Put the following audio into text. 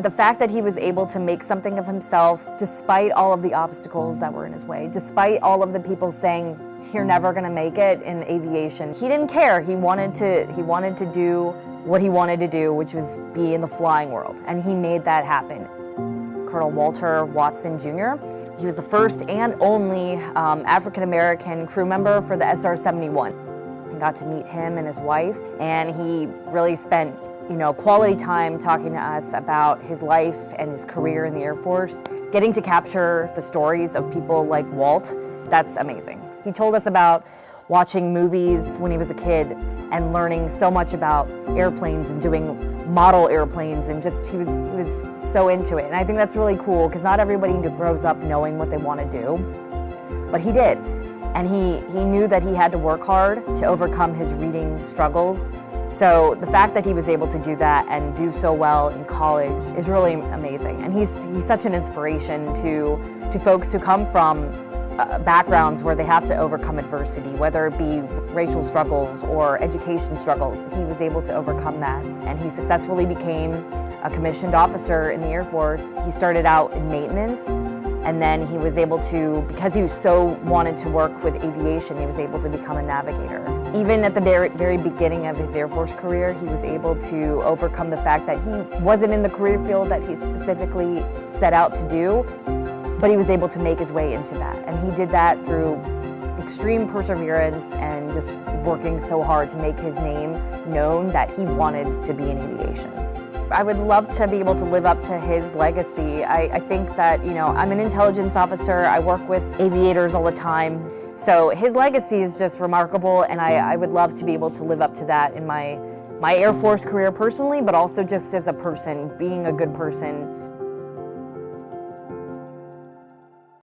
the fact that he was able to make something of himself despite all of the obstacles that were in his way, despite all of the people saying, you're never gonna make it in aviation. He didn't care. He wanted to, he wanted to do what he wanted to do, which was be in the flying world. And he made that happen. Colonel Walter Watson Jr. He was the first and only um, African-American crew member for the SR-71. I got to meet him and his wife, and he really spent you know, quality time talking to us about his life and his career in the Air Force. Getting to capture the stories of people like Walt, that's amazing. He told us about watching movies when he was a kid and learning so much about airplanes and doing model airplanes and just he was he was so into it and I think that's really cool because not everybody grows up knowing what they want to do but he did and he he knew that he had to work hard to overcome his reading struggles so the fact that he was able to do that and do so well in college is really amazing. And he's, he's such an inspiration to, to folks who come from uh, backgrounds where they have to overcome adversity, whether it be racial struggles or education struggles. He was able to overcome that. And he successfully became a commissioned officer in the Air Force. He started out in maintenance and then he was able to, because he so wanted to work with aviation, he was able to become a navigator. Even at the very, very beginning of his Air Force career, he was able to overcome the fact that he wasn't in the career field that he specifically set out to do, but he was able to make his way into that. And he did that through extreme perseverance and just working so hard to make his name known that he wanted to be in aviation. I would love to be able to live up to his legacy. I, I, think that, you know, I'm an intelligence officer. I work with aviators all the time. So his legacy is just remarkable and I, I would love to be able to live up to that in my, my Air Force career personally, but also just as a person, being a good person,